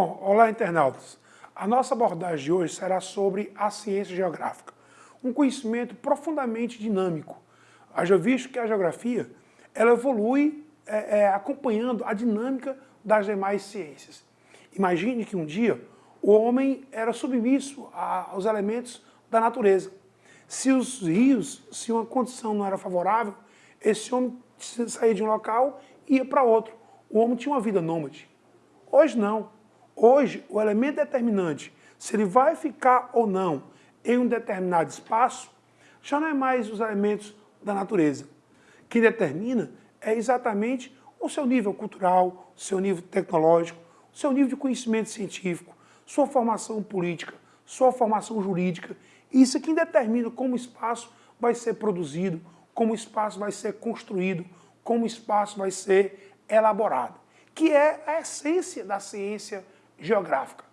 Bom, olá internautas. A nossa abordagem de hoje será sobre a ciência geográfica, um conhecimento profundamente dinâmico. Haja visto que a geografia ela evolui é, é, acompanhando a dinâmica das demais ciências. Imagine que um dia o homem era submisso aos elementos da natureza. Se os rios, se uma condição não era favorável, esse homem saía de um local e ia para outro. O homem tinha uma vida nômade. Hoje não. Hoje, o elemento determinante, se ele vai ficar ou não em um determinado espaço, já não é mais os elementos da natureza. Quem determina é exatamente o seu nível cultural, o seu nível tecnológico, o seu nível de conhecimento científico, sua formação política, sua formação jurídica. Isso é quem determina como o espaço vai ser produzido, como o espaço vai ser construído, como o espaço vai ser elaborado, que é a essência da ciência geográfica.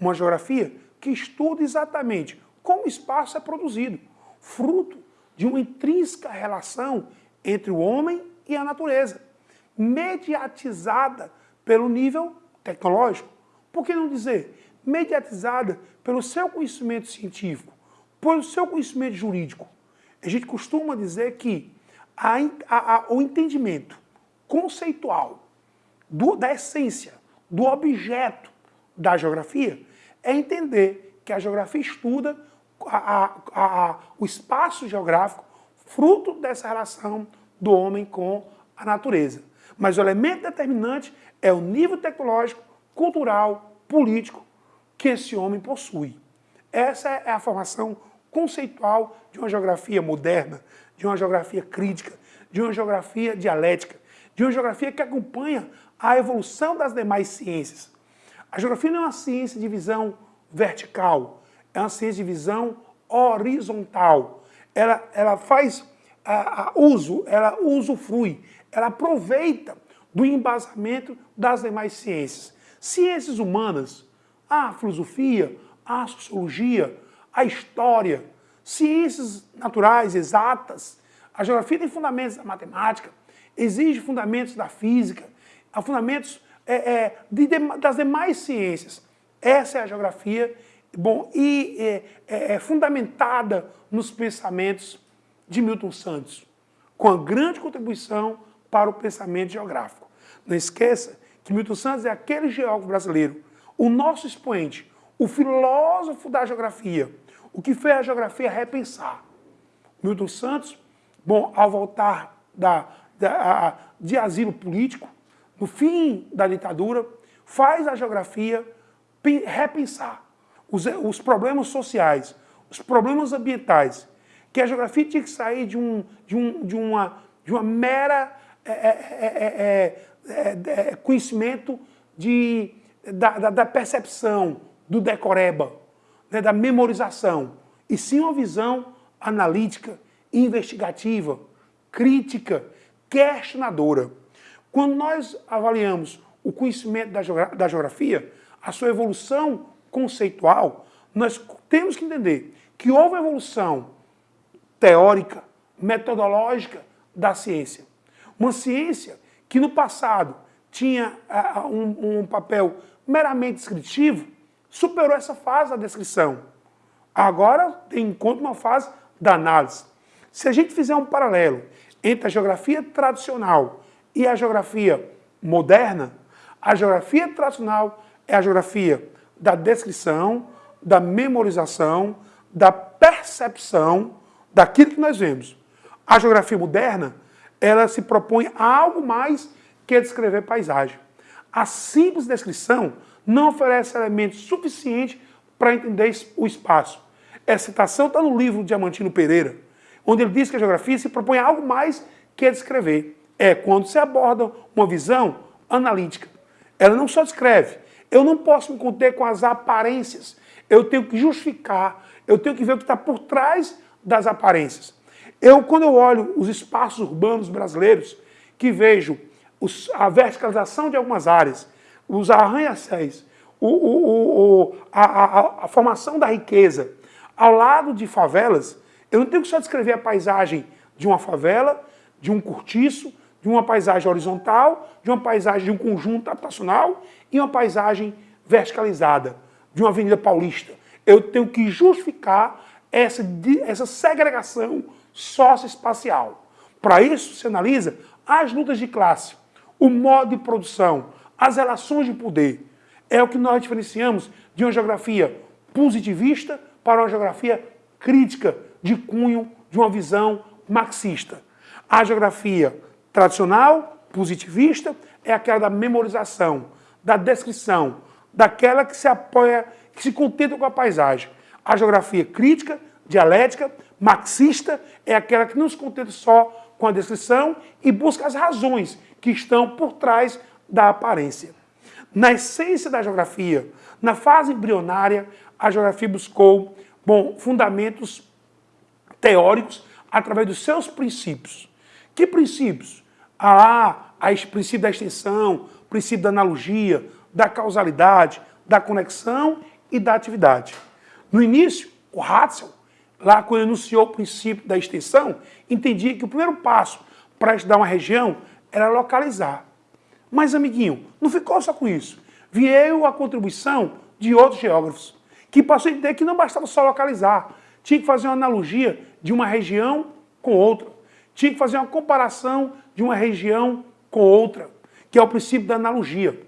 Uma geografia que estuda exatamente como o espaço é produzido, fruto de uma intrínseca relação entre o homem e a natureza, mediatizada pelo nível tecnológico. Por que não dizer mediatizada pelo seu conhecimento científico, pelo seu conhecimento jurídico? A gente costuma dizer que a, a, a, o entendimento conceitual do, da essência, do objeto da geografia, é entender que a geografia estuda o espaço geográfico fruto dessa relação do homem com a natureza. Mas o elemento determinante é o nível tecnológico, cultural, político que esse homem possui. Essa é a formação conceitual de uma geografia moderna, de uma geografia crítica, de uma geografia dialética, de uma geografia que acompanha a evolução das demais ciências. A geografia não é uma ciência de visão vertical, é uma ciência de visão horizontal. Ela, ela faz a, a uso, ela usufrui, ela aproveita do embasamento das demais ciências. Ciências humanas, a filosofia, a sociologia, a história, ciências naturais, exatas. A geografia tem fundamentos da matemática, exige fundamentos da física, fundamentos é, é, de, das demais ciências. Essa é a geografia bom, e é, é, é fundamentada nos pensamentos de Milton Santos, com a grande contribuição para o pensamento geográfico. Não esqueça que Milton Santos é aquele geógrafo brasileiro, o nosso expoente, o filósofo da geografia, o que fez a geografia repensar. Milton Santos, bom, ao voltar da, da, de asilo político, no fim da ditadura, faz a geografia repensar os, os problemas sociais, os problemas ambientais, que a geografia tinha que sair de, um, de, um, de, uma, de uma mera é, é, é, conhecimento de, da, da, da, percepção, do decoreba, né, da memorização, e sim uma visão analítica, investigativa, crítica, questionadora. Quando nós avaliamos o conhecimento da, geografia, a sua evolução conceitual, nós temos que entender que houve evolução teórica, metodológica da ciência. Uma ciência que no passado tinha um, um, papel meramente descritivo, superou essa fase da descrição. Agora tem em uma fase da análise. Se a gente fizer um paralelo entre a geografia tradicional e a geografia moderna, a geografia tradicional é a geografia da descrição, da memorização, da percepção daquilo que nós vemos. A geografia moderna, ela se propõe a algo mais que descrever paisagem. A simples descrição não oferece elementos suficientes para entender o espaço. Essa citação está no livro Diamantino Pereira, onde ele diz que a geografia se propõe a algo mais que descrever. É quando se aborda uma visão analítica. Ela não só descreve. Eu não posso me conter com as aparências. Eu tenho que justificar, eu tenho que ver o que está por trás das aparências. Eu, quando eu olho os espaços urbanos brasileiros, que vejo os, a verticalização de algumas áreas, os arranha-céus, o, o, o, a, a, a, formação da riqueza, ao lado de favelas, eu não tenho que só descrever a paisagem de uma favela, de um cortiço, de uma paisagem horizontal, de uma paisagem de um conjunto habitacional e uma paisagem verticalizada de uma avenida paulista. Eu tenho que justificar essa, essa segregação socioespacial. Para isso, se analisa as lutas de classe, o modo de produção, as relações de poder. É o que nós diferenciamos de uma geografia positivista para uma geografia crítica, de cunho de uma visão marxista. A geografia tradicional, positivista, é aquela da memorização, da descrição, daquela que se apoia, que se contenta com a paisagem. A geografia crítica, dialética, marxista, é aquela que não se contenta só com a descrição e busca as razões que estão por trás da aparência. Na essência da geografia, na fase embrionária, a geografia buscou bom, fundamentos teóricos através dos seus princípios. Que princípios? Ah, o princípio da extensão, princípio da analogia, da causalidade, da conexão e da atividade. No início, o Hatzel, lá quando enunciou o princípio da extensão, entendia que o primeiro passo para estudar uma região era localizar. Mas, amiguinho, não ficou só com isso. Veio a contribuição de outros geógrafos, que passou a entender que não bastava só localizar, tinha que fazer uma analogia de uma região com outra, tinha que fazer uma comparação de uma região com outra, que é o princípio da analogia.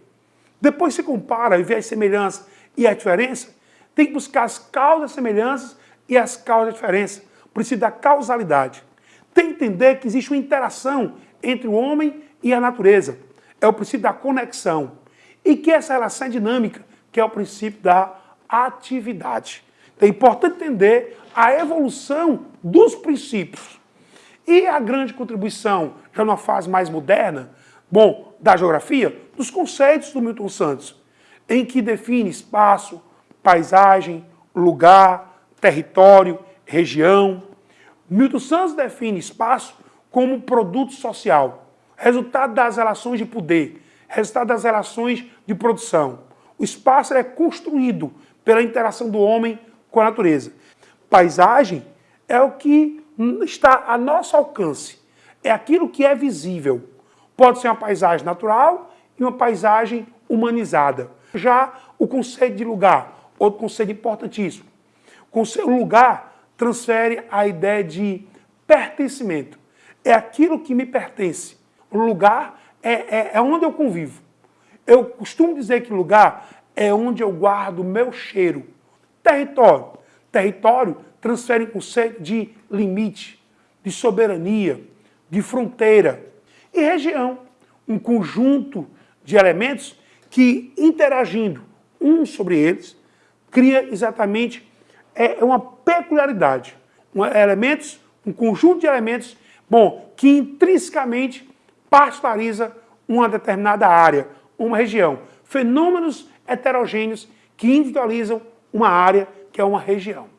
Depois se compara e vê as semelhanças e a diferença, tem que buscar as causas semelhanças e as causas da diferença. O princípio da causalidade. Tem que entender que existe uma interação entre o homem e a natureza. É o princípio da conexão. E que essa relação é dinâmica, que é o princípio da atividade. Então é importante entender a evolução dos princípios. E a grande contribuição, já numa fase mais moderna, bom, da geografia, dos conceitos do Milton Santos, em que define espaço, paisagem, lugar, território, região. Milton Santos define espaço como produto social, resultado das relações de poder, resultado das relações de produção. O espaço é construído pela interação do homem com a natureza. Paisagem é o que está a nosso alcance, é aquilo que é visível. Pode ser uma paisagem natural e uma paisagem humanizada. Já o conceito de lugar, outro conceito importantíssimo. O lugar transfere a ideia de pertencimento. É aquilo que me pertence. O lugar é, é, é onde eu convivo. Eu costumo dizer que lugar é onde eu guardo o meu cheiro. Território. Território transfere o conceito de limite, de soberania, de fronteira. E região, um conjunto de elementos que, interagindo uns sobre eles, cria exatamente é, é uma peculiaridade. Um, elementos, um conjunto de elementos, bom, que intrinsecamente particulariza uma determinada área, uma região. Fenômenos heterogêneos que individualizam uma área que é uma região.